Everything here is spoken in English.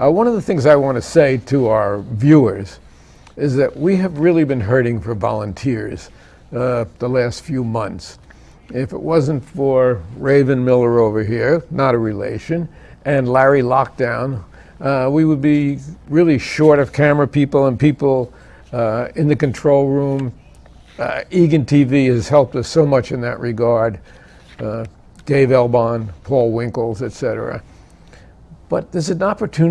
Uh, one of the things I want to say to our viewers is that we have really been hurting for volunteers uh, the last few months. If it wasn't for Raven Miller over here, not a relation, and Larry Lockdown, uh, we would be really short of camera people and people uh, in the control room. Uh, Egan TV has helped us so much in that regard. Uh, Dave Elbon, Paul Winkles, etc. But there's an opportunity